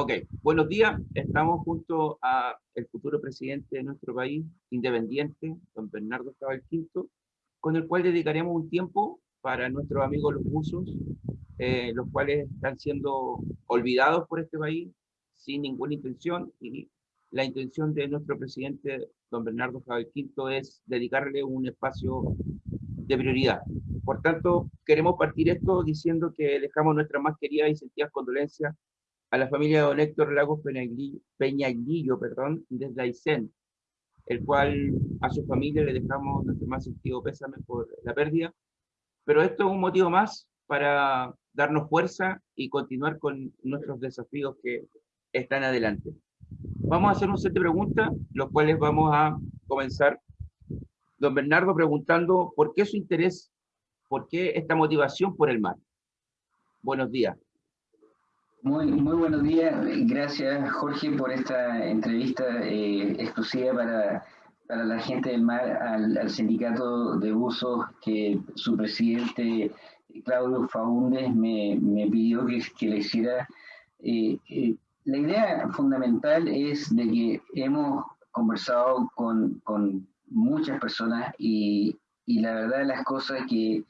Ok, buenos días. Estamos junto a el futuro presidente de nuestro país, independiente, don Bernardo Cabal Quinto, con el cual dedicaremos un tiempo para nuestros amigos los buzos, eh, los cuales están siendo olvidados por este país sin ninguna intención y la intención de nuestro presidente, don Bernardo Cabal Quinto, es dedicarle un espacio de prioridad. Por tanto, queremos partir esto diciendo que dejamos nuestras más queridas y sentidas condolencias a la familia de don Héctor Lagos Peñaglillo, perdón, desde Aysén, el cual a su familia le dejamos nuestro más sentido pésame por la pérdida. Pero esto es un motivo más para darnos fuerza y continuar con nuestros desafíos que están adelante. Vamos a hacer un set de preguntas, los cuales vamos a comenzar. Don Bernardo preguntando, ¿por qué su interés, por qué esta motivación por el mar? Buenos días. Muy, muy buenos días. Gracias, Jorge, por esta entrevista eh, exclusiva para, para, la gente del mar al, sindicato de buzos que su presidente Claudio Faúndez me, me pidió que, que, le hiciera. Eh, eh, la idea fundamental es de que hemos conversado con, con muchas personas y, y la verdad de las cosas que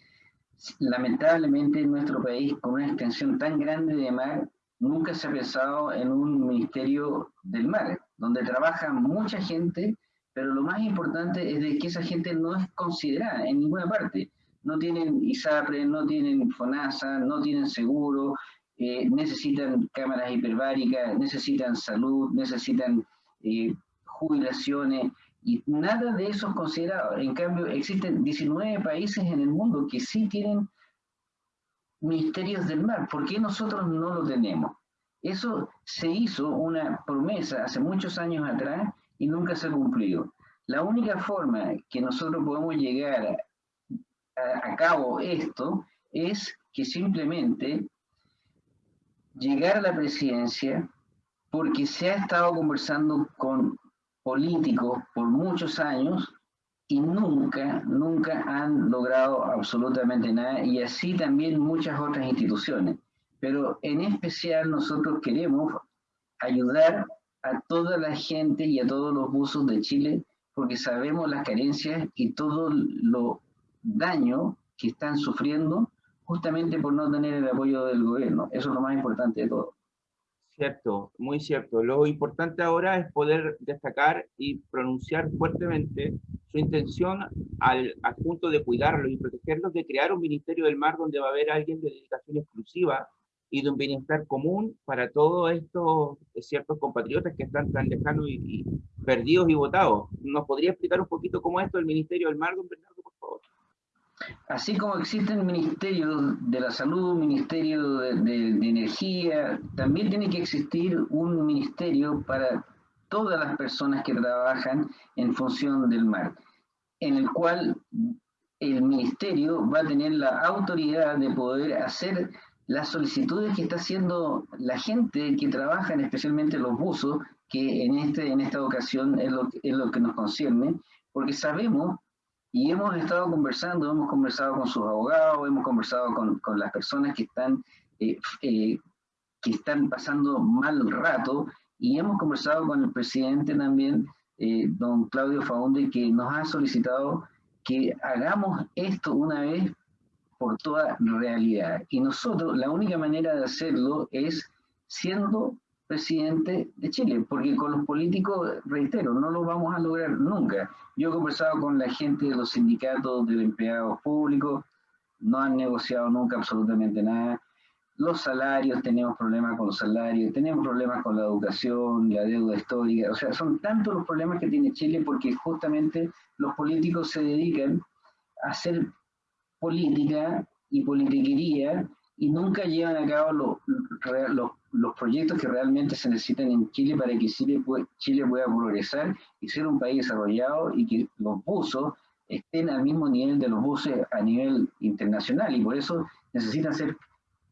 lamentablemente en nuestro país, con una extensión tan grande de mar, nunca se ha pensado en un ministerio del mar, donde trabaja mucha gente, pero lo más importante es de que esa gente no es considerada en ninguna parte. No tienen ISAPRE, no tienen FONASA, no tienen seguro, eh, necesitan cámaras hiperbáricas, necesitan salud, necesitan eh, jubilaciones, y nada de eso es considerado. En cambio, existen 19 países en el mundo que sí tienen ministerios del mar. ¿Por qué nosotros no lo tenemos? Eso se hizo una promesa hace muchos años atrás y nunca se ha cumplido. La única forma que nosotros podemos llegar a, a cabo esto es que simplemente llegar a la presidencia porque se ha estado conversando con políticos por muchos años y nunca, nunca han logrado absolutamente nada, y así también muchas otras instituciones. Pero en especial nosotros queremos ayudar a toda la gente y a todos los buzos de Chile, porque sabemos las carencias y todo lo daño que están sufriendo justamente por no tener el apoyo del gobierno. Eso es lo más importante de todo. Cierto, muy cierto. Lo importante ahora es poder destacar y pronunciar fuertemente su intención al, punto de cuidarlos y protegerlos, de crear un Ministerio del Mar donde va a haber alguien de dedicación exclusiva y de un bienestar común para todos estos ciertos compatriotas que están tan lejanos y, perdidos y votados. ¿Nos podría explicar un poquito cómo es esto del Ministerio del Mar, don Bernardo? Así como existen ministerios de la salud, ministerio de, de, energía, también tiene que existir un ministerio para todas las personas que trabajan en función del mar, en el cual el ministerio va a tener la autoridad de poder hacer las solicitudes que está haciendo la gente que trabaja, especialmente los buzos, que en, este, en esta ocasión es lo, es lo que nos concierne, porque sabemos y hemos estado conversando, hemos conversado con sus abogados, hemos conversado con, con las personas que están, eh, eh, que están pasando mal rato y hemos conversado con el presidente también, eh, don Claudio Faunde, que nos ha solicitado que hagamos esto una vez por toda realidad. Y nosotros, la única manera de hacerlo es siendo presidente de Chile, porque con los políticos, reitero, no lo vamos a lograr nunca. Yo he conversado con la gente de los sindicatos de empleados públicos, no han negociado nunca absolutamente nada. Los salarios, tenemos problemas con los salarios, tenemos problemas con la educación, la deuda histórica, o sea, son tantos los problemas que tiene Chile porque justamente los políticos se dedican a hacer política y politiquería y nunca llevan a cabo los, los los proyectos que realmente se necesitan en Chile para que Chile, Chile pueda progresar y ser un país desarrollado y que los buzos estén al mismo nivel de los buses a nivel internacional y por eso necesitan ser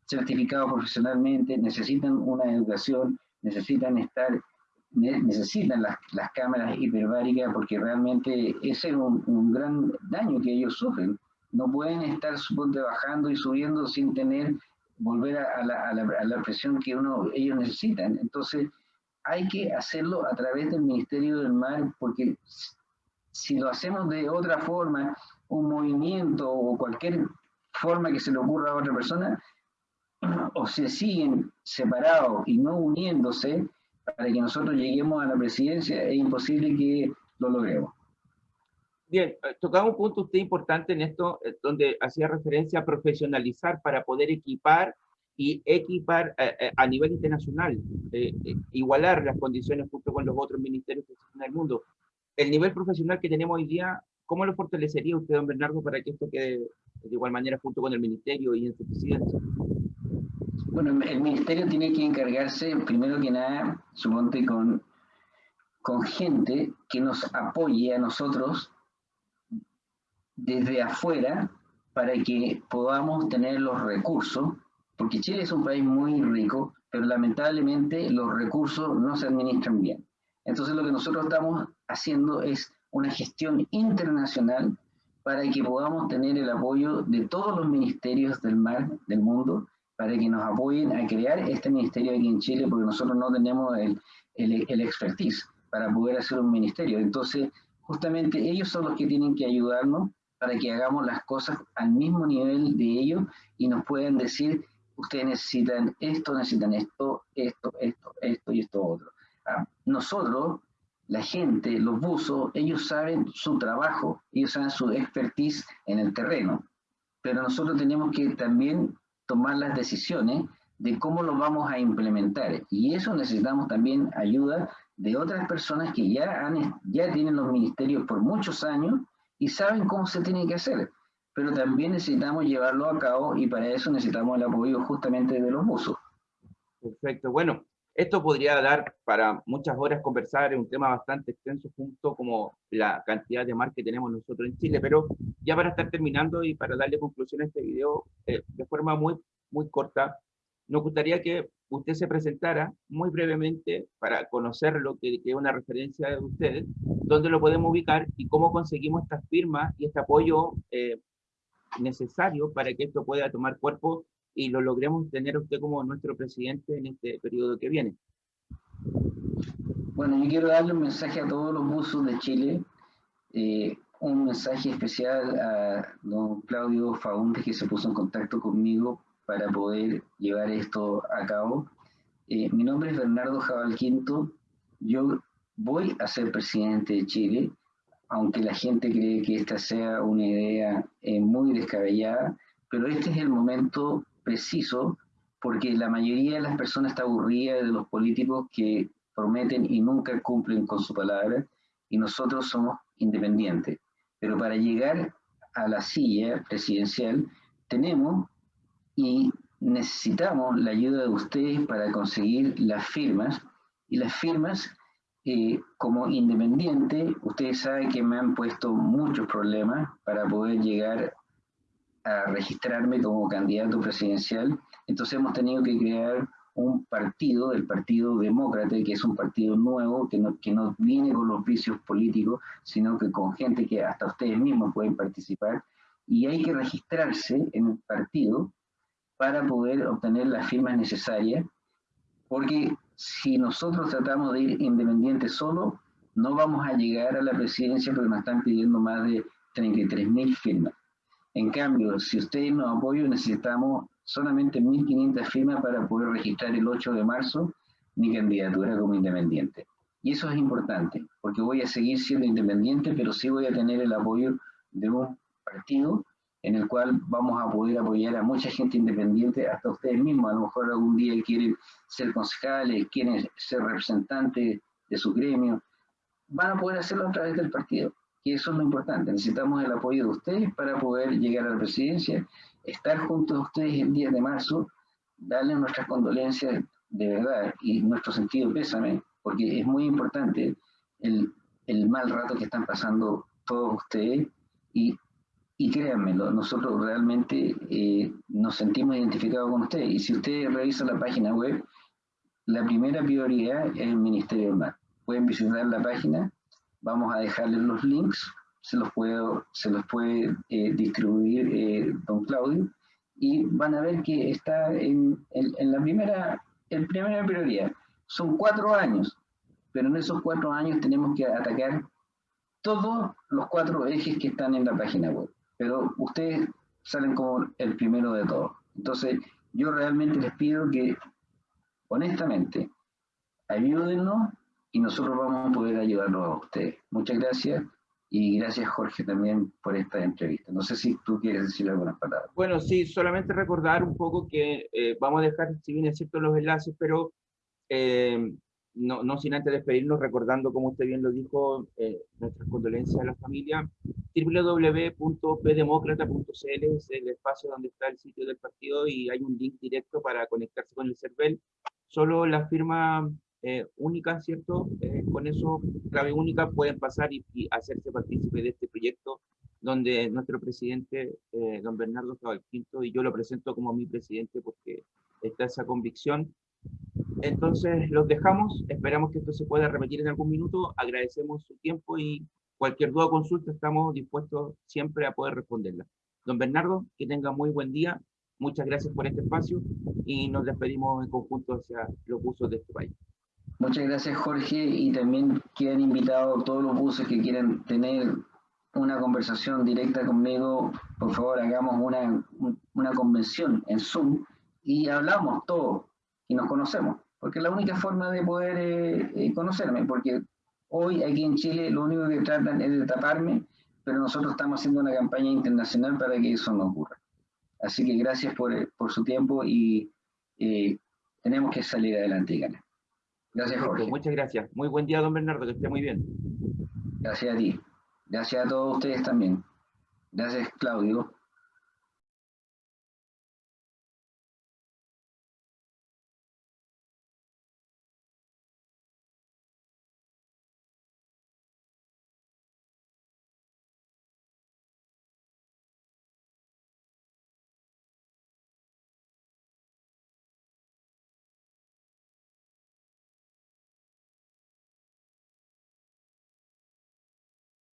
certificados profesionalmente, necesitan una educación, necesitan estar, necesitan las, las cámaras hiperbáricas porque realmente ese es un, un, gran daño que ellos sufren. No pueden estar suponte, bajando y subiendo sin tener volver a, la, a, la, presión que uno, ellos necesitan. Entonces, hay que hacerlo a través del Ministerio del Mar, porque si lo hacemos de otra forma, un movimiento o cualquier forma que se le ocurra a otra persona, o se siguen separados y no uniéndose para que nosotros lleguemos a la presidencia, es imposible que lo logremos. Bien, eh, tocaba un punto usted importante en esto, eh, donde hacía referencia a profesionalizar para poder equipar y equipar eh, a nivel internacional, igualar las condiciones junto con los otros ministerios que existen en el mundo. El nivel profesional que tenemos hoy día, ¿cómo lo fortalecería usted, don Bernardo, para que esto quede de igual manera junto con el ministerio y en su presidencia? Bueno, el ministerio tiene que encargarse, primero que nada, suponte, con, con gente que nos apoye a nosotros desde afuera para que podamos tener los recursos, porque Chile es un país muy rico, pero lamentablemente los recursos no se administran bien. Entonces lo que nosotros estamos haciendo es una gestión internacional para que podamos tener el apoyo de todos los ministerios del mar del mundo, para que nos apoyen a crear este ministerio aquí en Chile, porque nosotros no tenemos el, el, el expertise para poder hacer un ministerio. Entonces, justamente ellos son los que tienen que ayudarnos para que hagamos las cosas al mismo nivel de ellos y nos puedan decir, ustedes necesitan esto, necesitan esto, esto, esto, esto y esto otro. Ah, nosotros, la gente, los buzos, ellos saben su trabajo, ellos saben su expertise en el terreno, pero nosotros tenemos que también tomar las decisiones de cómo lo vamos a implementar. Y eso necesitamos también ayuda de otras personas que ya, han, ya tienen los ministerios por muchos años y saben cómo se tiene que hacer, pero también necesitamos llevarlo a cabo y para eso necesitamos el apoyo justamente de los buzos. Perfecto, bueno, esto podría dar para muchas horas conversar, es un tema bastante extenso junto como la cantidad de mar que tenemos nosotros en Chile, pero ya para estar terminando y para darle conclusión a este video eh, de forma muy, muy corta, nos gustaría que usted se presentara muy brevemente para conocer lo que, es una referencia de ustedes, dónde lo podemos ubicar y cómo conseguimos estas firmas y este apoyo eh, necesario para que esto pueda tomar cuerpo y lo logremos tener usted como nuestro presidente en este periodo que viene. Bueno, yo quiero darle un mensaje a todos los buzos de Chile, eh, un mensaje especial a don Claudio Faundes que se puso en contacto conmigo para poder llevar esto a cabo. Eh, mi nombre es Bernardo Jabal Quinto. Yo voy a ser presidente de Chile, aunque la gente cree que esta sea una idea eh, muy descabellada, pero este es el momento preciso porque la mayoría de las personas está aburrida de los políticos que prometen y nunca cumplen con su palabra y nosotros somos independientes. Pero para llegar a la silla presidencial tenemos y necesitamos la ayuda de ustedes para conseguir las firmas. Y las firmas, eh, como independiente, ustedes saben que me han puesto muchos problemas para poder llegar a registrarme como candidato presidencial. Entonces hemos tenido que crear un partido, el Partido Demócrata, que es un partido nuevo, que no, que no viene con los vicios políticos, sino que con gente que hasta ustedes mismos pueden participar. Y hay que registrarse en el partido para poder obtener las firmas necesarias, porque si nosotros tratamos de ir independientes solo, no vamos a llegar a la presidencia porque nos están pidiendo más de 33.000 firmas. En cambio, si ustedes nos apoyan, necesitamos solamente 1.500 firmas para poder registrar el 8 de marzo mi candidatura como independiente. Y eso es importante, porque voy a seguir siendo independiente, pero sí voy a tener el apoyo de un partido en el cual vamos a poder apoyar a mucha gente independiente, hasta ustedes mismos, a lo mejor algún día quieren ser concejales, quieren ser representantes de su gremio, van a poder hacerlo a través del partido, y eso es lo importante, necesitamos el apoyo de ustedes para poder llegar a la presidencia, estar juntos a ustedes el 10 de marzo, darles nuestras condolencias de verdad y nuestro sentido pésame, porque es muy importante el, el mal rato que están pasando todos ustedes y y créanmelo, nosotros realmente eh, nos sentimos identificados con ustedes. Y si ustedes revisan la página web, la primera prioridad es el Ministerio del Mar. Pueden visitar la página, vamos a dejarles los links, se los, puedo, se los puede eh, distribuir eh, don Claudio, y van a ver que está en, en, la primera, en primera prioridad. Son cuatro años, pero en esos cuatro años tenemos que atacar todos los cuatro ejes que están en la página web. Pero ustedes salen como el primero de todos. Entonces, yo realmente les pido que, honestamente, ayúdennos y nosotros vamos a poder ayudarlos a ustedes. Muchas gracias y gracias Jorge también por esta entrevista. No sé si tú quieres decir algunas palabras. Bueno, sí, solamente recordar un poco que eh, vamos a dejar, si bien es cierto, los enlaces, pero eh, no, no, sin antes despedirnos, recordando, como usted bien lo dijo, eh, nuestras condolencias a la familia. www.pdemócrata.cl es el espacio donde está el sitio del partido y hay un link directo para conectarse con el CERVEL. Solo la firma eh, ¿cierto? Eh, con eso, clave única, pueden pasar y, hacerse partícipe de este proyecto donde nuestro presidente, don Bernardo Cabalquinto, y yo lo presento como mi presidente porque está esa convicción, entonces los dejamos, esperamos que esto se pueda repetir en algún minuto, agradecemos su tiempo y cualquier duda o consulta estamos dispuestos siempre a poder responderla. Don Bernardo, que tenga muy buen día, muchas gracias por este espacio y nos despedimos en conjunto hacia los buses de este país. Muchas gracias Jorge y también quedan invitados todos los buses que quieran tener una conversación directa conmigo, por favor hagamos una, una convención en Zoom y hablamos todo y nos conocemos porque es la única forma de poder eh, eh, conocerme, porque hoy aquí en Chile lo único que tratan es de taparme, pero nosotros estamos haciendo una campaña internacional para que eso no ocurra. Así que gracias por, eh, por su tiempo y tenemos que salir adelante, Gana. Gracias, Jorge. Muchas gracias. Muy buen día, don Bernardo, que esté muy bien. Gracias a ti. Gracias a todos ustedes también. Gracias, Claudio.